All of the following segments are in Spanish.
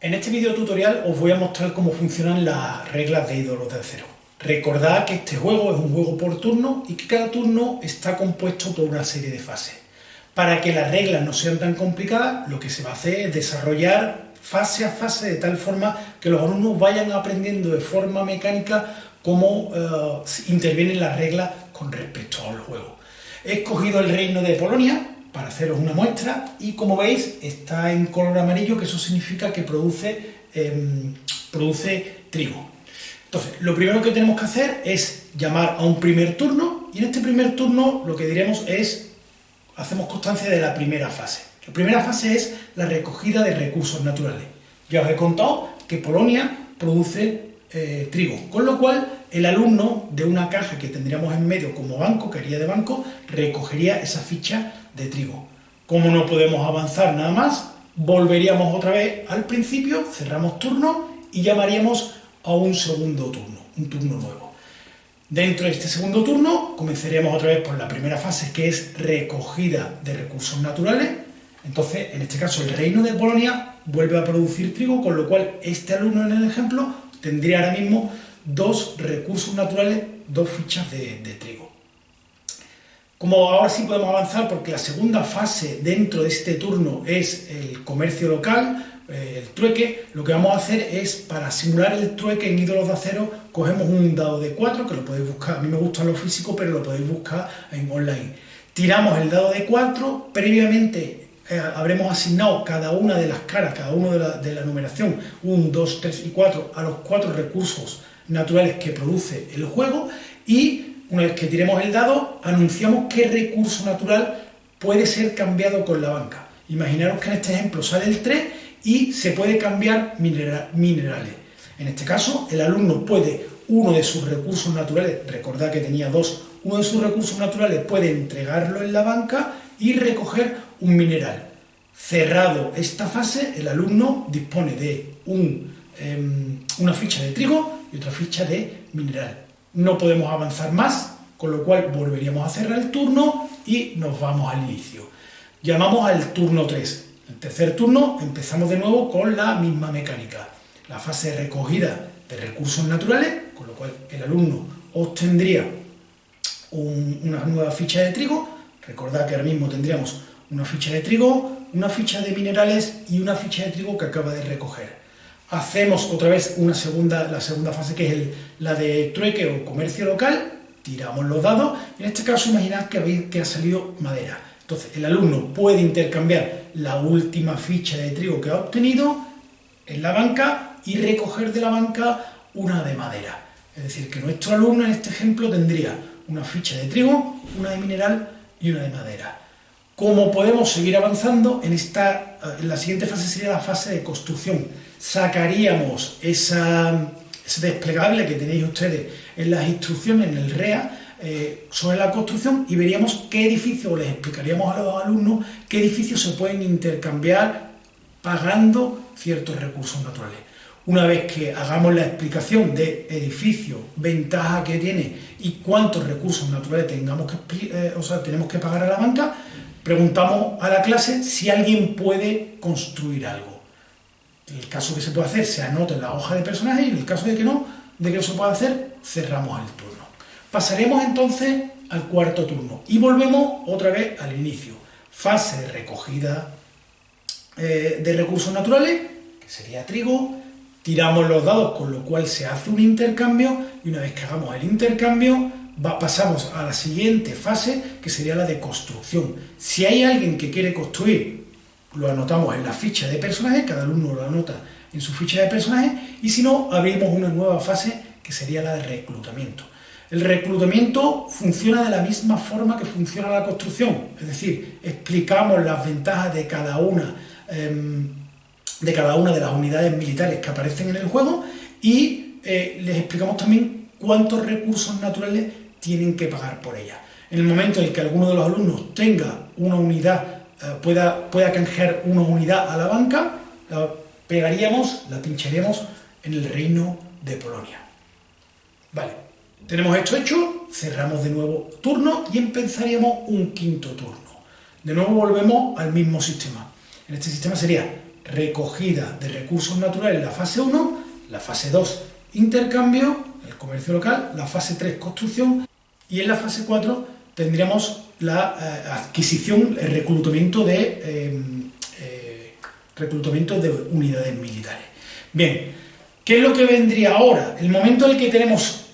En este video tutorial os voy a mostrar cómo funcionan las reglas de ídolos de acero. Recordad que este juego es un juego por turno y que cada turno está compuesto por una serie de fases. Para que las reglas no sean tan complicadas, lo que se va a hacer es desarrollar fase a fase de tal forma que los alumnos vayan aprendiendo de forma mecánica cómo uh, intervienen las reglas con respecto al juego. He escogido el reino de Polonia, para haceros una muestra y como veis está en color amarillo que eso significa que produce, eh, produce trigo. Entonces, lo primero que tenemos que hacer es llamar a un primer turno y en este primer turno lo que diremos es, hacemos constancia de la primera fase. La primera fase es la recogida de recursos naturales. Ya os he contado que Polonia produce eh, trigo, con lo cual el alumno de una caja que tendríamos en medio como banco, que haría de banco, recogería esa ficha de trigo. Como no podemos avanzar nada más, volveríamos otra vez al principio, cerramos turno y llamaríamos a un segundo turno, un turno nuevo. Dentro de este segundo turno comenzaríamos otra vez por la primera fase que es recogida de recursos naturales. Entonces, en este caso, el reino de Polonia vuelve a producir trigo, con lo cual este alumno en el ejemplo tendría ahora mismo dos recursos naturales, dos fichas de, trigo. Como ahora sí podemos avanzar, porque la segunda fase dentro de este turno es el comercio local, eh, el trueque, lo que vamos a hacer es, para simular el trueque en ídolos de acero, cogemos un dado de 4, que lo podéis buscar, a mí me gusta lo físico, pero lo podéis buscar en online. Tiramos el dado de 4, previamente eh, habremos asignado cada una de las caras, cada uno de la, de la numeración, 1, 2, 3 y 4, a los cuatro recursos naturales que produce el juego y una vez que tiremos el dado, anunciamos qué recurso natural puede ser cambiado con la banca. Imaginaros que en este ejemplo sale el 3 y se puede cambiar minerales. En este caso, el alumno puede, uno de sus recursos naturales, recordad que tenía dos, uno de sus recursos naturales puede entregarlo en la banca y recoger un mineral. Cerrado esta fase, el alumno dispone de em, una ficha de trigo y otra ficha de mineral. No podemos avanzar más, con lo cual volveríamos a cerrar el turno y nos vamos al inicio. Llamamos al turno 3. El tercer turno empezamos de nuevo con la misma mecánica. La fase de recogida de recursos naturales, con lo cual el alumno obtendría una nueva ficha de trigo. Recordad que ahora mismo tendríamos una ficha de trigo, una ficha de minerales y una ficha de trigo que acaba de recoger. Hacemos otra vez una segunda, la segunda fase que es la de trueque o comercio local, tiramos los dados, en este caso imaginad que, que ha salido madera. Entonces el alumno puede intercambiar la última ficha de trigo que ha obtenido en la banca y recoger de la banca una de madera. Es decir, que nuestro alumno en este ejemplo tendría una ficha de trigo, una de mineral y una de madera. ¿Cómo podemos seguir avanzando? En, esta, en la siguiente fase sería la fase de construcción. Sacaríamos esa, ese desplegable que tenéis ustedes en las instrucciones, en el REA, eh, sobre la construcción y veríamos qué edificios, les explicaríamos a los alumnos qué edificios se pueden intercambiar pagando ciertos recursos naturales. Una vez que hagamos la explicación de edificio, ventaja que tiene y cuántos recursos naturales tengamos que, eh, o sea, tenemos que pagar a la banca, preguntamos a la clase si alguien puede construir algo. En el caso que se puede hacer, se anota en la hoja de personaje y en el caso de que no, de que no se pueda hacer, cerramos el turno. Pasaremos entonces al cuarto turno y volvemos otra vez al inicio. Fase de recogida eh, de recursos naturales, que sería trigo, tiramos los dados, con lo cual se hace un intercambio y una vez que hagamos el intercambio, pasamos a la siguiente fase, que sería la de construcción. Si hay alguien que quiere construir, lo anotamos en la ficha de personaje, cada alumno lo anota en su ficha de personaje, y si no, abrimos una nueva fase, que sería la de reclutamiento. El reclutamiento funciona de la misma forma que funciona la construcción, es decir, explicamos las ventajas de cada una, em, de, las unidades militares que aparecen en el juego y eh, les explicamos también cuántos recursos naturales tienen que pagar por ella. En el momento en que alguno de los alumnos tenga una unidad, eh, pueda, pueda canjear una unidad a la banca, la pegaríamos, la pincharíamos en el reino de Polonia. Vale, tenemos esto hecho, cerramos de nuevo turno y empezaríamos un quinto turno. De nuevo volvemos al mismo sistema. En este sistema sería recogida de recursos naturales la fase 1, la fase 2, intercambio, el comercio local, la fase 3, construcción, y en la fase 4 tendríamos la eh, adquisición, el reclutamiento de, eh, eh, reclutamiento de unidades militares. Bien, ¿qué es lo que vendría ahora? El momento en el que tenemos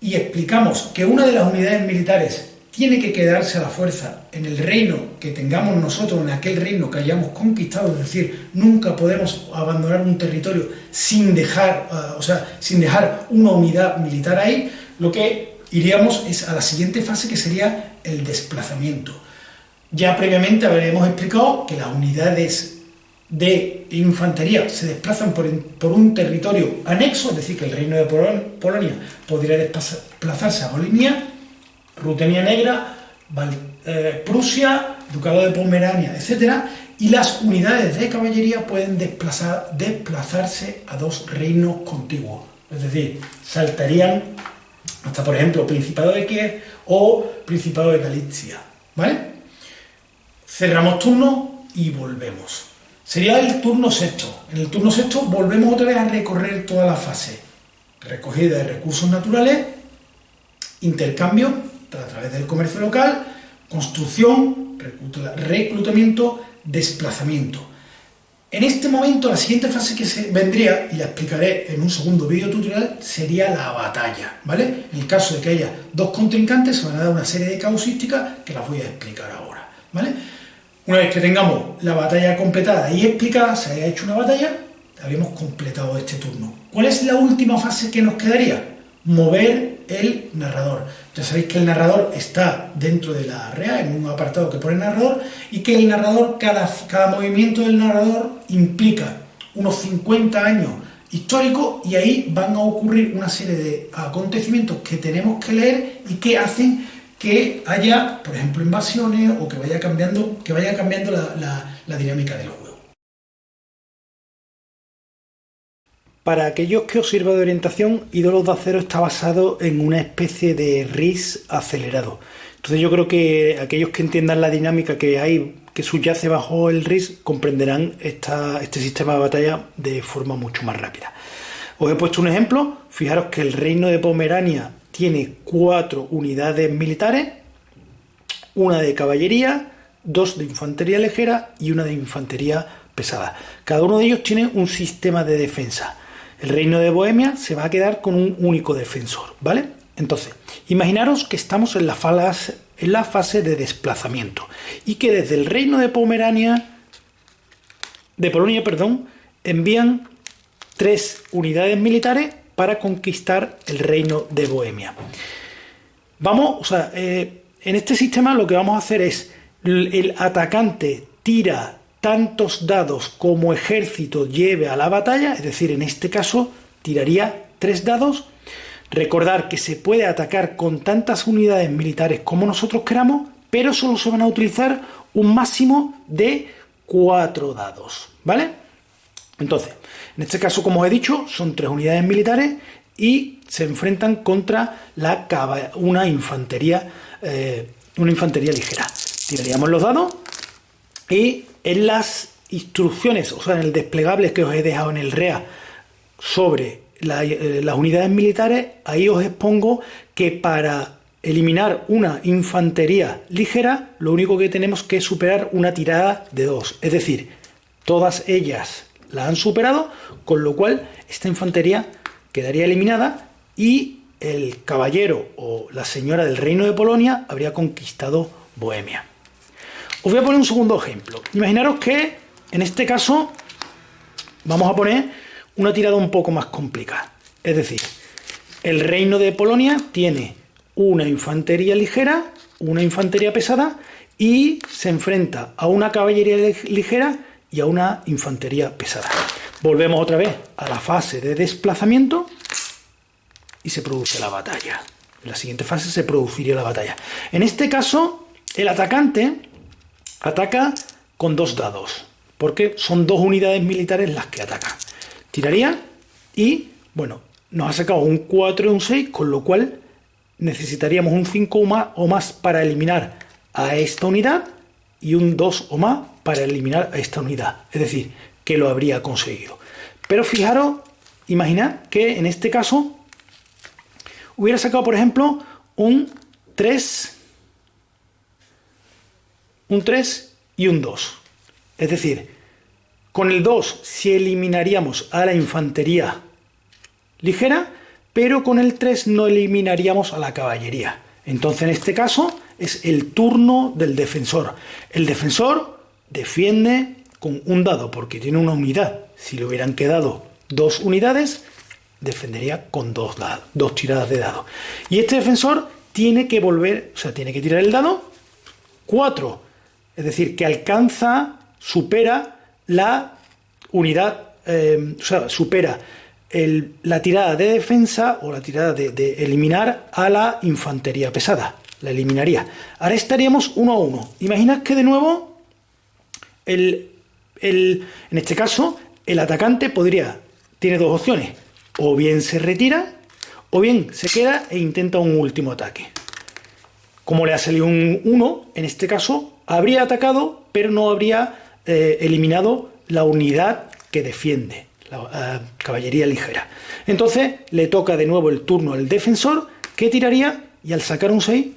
y explicamos que una de las unidades militares tiene que quedarse a la fuerza en el reino que tengamos nosotros, en aquel reino que hayamos conquistado, es decir, nunca podemos abandonar un territorio sin dejar, o sea, sin dejar una unidad militar ahí, lo que iríamos a la siguiente fase que sería el desplazamiento. Ya previamente habríamos explicado que las unidades de infantería se desplazan por, un territorio anexo, es decir, que el reino de Polonia podría desplazarse a Bolinia, Rutenia Negra, eh, Prusia, Ducado de Pomerania, etc. Y las unidades de caballería pueden desplazar, desplazarse a dos reinos contiguos, es decir, saltarían hasta por ejemplo Principado de Kiev o Principado de Galicia, ¿vale? Cerramos turno y volvemos. Sería el turno sexto. En el turno sexto volvemos otra vez a recorrer toda la fase. Recogida de recursos naturales, intercambio a través del comercio local, construcción, reclutamiento, desplazamiento. En este momento, la siguiente fase que se vendría, y la explicaré en un segundo vídeo tutorial, sería la batalla, ¿vale? En el caso de que haya dos contrincantes, se van a dar una serie de causísticas que las voy a explicar ahora, ¿vale? Una vez que tengamos la batalla completada y explicada, se haya hecho una batalla, habíamos completado este turno. ¿Cuál es la última fase que nos quedaría? Mover el narrador. Ya sabéis que el narrador está dentro de la REA, en un apartado que pone narrador, y que el narrador, cada, movimiento del narrador implica unos 50 años históricos y ahí van a ocurrir una serie de acontecimientos que tenemos que leer y que hacen que haya, por ejemplo, invasiones o que vaya cambiando, que vaya cambiando la, dinámica del juego. Para aquellos que os sirva de orientación, Ídolos de Acero está basado en una especie de RIS acelerado. Entonces yo creo que aquellos que entiendan la dinámica que hay, que subyace bajo el RIS, comprenderán este sistema de batalla de forma mucho más rápida. Os he puesto un ejemplo, fijaros que el reino de Pomerania tiene cuatro unidades militares, una de caballería, dos de infantería ligera y una de infantería pesada. Cada uno de ellos tiene un sistema de defensa. El reino de Bohemia se va a quedar con un único defensor, ¿vale? Entonces, imaginaros que estamos en la fase, de desplazamiento y que desde el reino de Pomerania, de Polonia, perdón, envían tres unidades militares para conquistar el reino de Bohemia. Vamos, o sea, eh, en este sistema lo que vamos a hacer es el atacante tira tantos dados como ejército lleve a la batalla, es decir, en este caso tiraría tres dados. Recordar que se puede atacar con tantas unidades militares como nosotros queramos, pero solo se van a utilizar un máximo de cuatro dados, ¿vale? Entonces, en este caso, como os he dicho, son tres unidades militares y se enfrentan contra la una infantería, eh, una infantería ligera. Tiraríamos los dados y en las instrucciones, o sea, en el desplegable que os he dejado en el REA sobre eh, las unidades militares, ahí os expongo que para eliminar una infantería ligera, lo único que tenemos que superar una tirada de dos. Es decir, todas ellas la han superado, con lo cual esta infantería quedaría eliminada y el caballero o la señora del reino de Polonia habría conquistado Bohemia. Os voy a poner un segundo ejemplo. Imaginaros que, en este caso, vamos a poner una tirada un poco más complicada. Es decir, el reino de Polonia tiene una infantería ligera, una infantería pesada y se enfrenta a una caballería ligera y a una infantería pesada. Volvemos otra vez a la fase de desplazamiento y se produce la batalla. En la siguiente fase se produciría la batalla. En este caso, el atacante Ataca con dos dados, porque son dos unidades militares las que atacan. Tiraría y, bueno, nos ha sacado un 4 y un 6, con lo cual necesitaríamos un 5 o más, o más para eliminar a esta unidad y un 2 o más para eliminar a esta unidad. Es decir, que lo habría conseguido. Pero fijaros, imaginad que en este caso hubiera sacado, por ejemplo, un 3, un 3 y un 2. Es decir, con el 2 si eliminaríamos a la infantería ligera, pero con el 3 no eliminaríamos a la caballería. Entonces en este caso es el turno del defensor. El defensor defiende con un dado porque tiene una unidad. Si le hubieran quedado dos unidades, defendería con dos, dos tiradas de dado. Y este defensor tiene que volver, o sea, tiene que tirar el dado 4. Es decir, que alcanza, supera la unidad, eh, o sea, supera la tirada de defensa o la tirada de, eliminar a la infantería pesada. La eliminaría. Ahora estaríamos uno a uno. Imaginad que de nuevo, en este caso, el atacante podría, tiene dos opciones. O bien se retira, o bien se queda e intenta un último ataque. Como le ha salido un 1, en este caso, habría atacado, pero no habría eh, eliminado la unidad que defiende la eh, caballería ligera. Entonces le toca de nuevo el turno al defensor, que tiraría y al sacar un 6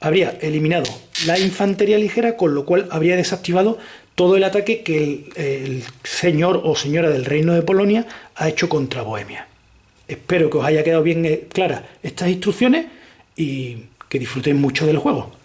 habría eliminado la infantería ligera, con lo cual habría desactivado todo el ataque que el, señor o señora del Reino de Polonia ha hecho contra Bohemia. Espero que os haya quedado bien eh, claras estas instrucciones y que disfrutéis mucho del juego.